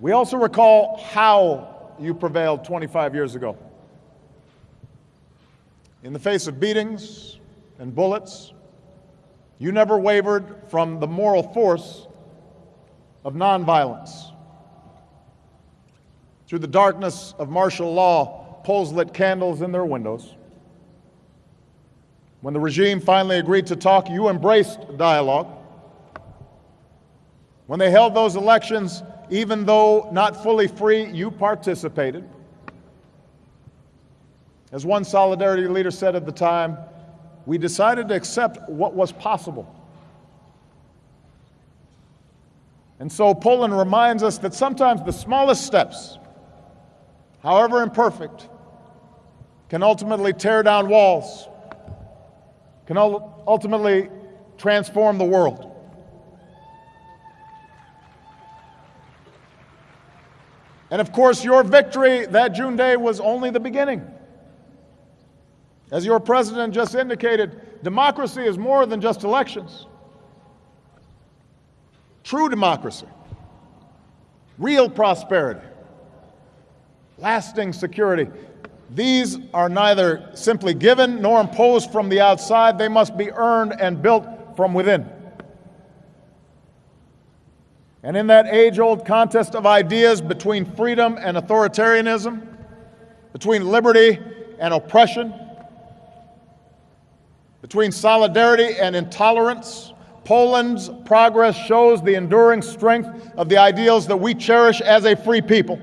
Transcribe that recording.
We also recall how you prevailed 25 years ago. In the face of beatings and bullets, you never wavered from the moral force of nonviolence. Through the darkness of martial law, Poles lit candles in their windows. When the regime finally agreed to talk, you embraced dialogue. When they held those elections, even though not fully free, you participated. As one solidarity leader said at the time, we decided to accept what was possible. And so Poland reminds us that sometimes the smallest steps, however imperfect, can ultimately tear down walls, can ultimately transform the world. And of course, your victory that June day was only the beginning. As your president just indicated, democracy is more than just elections. True democracy, real prosperity, lasting security, these are neither simply given nor imposed from the outside. They must be earned and built from within. And in that age old contest of ideas between freedom and authoritarianism, between liberty and oppression, between solidarity and intolerance, Poland's progress shows the enduring strength of the ideals that we cherish as a free people.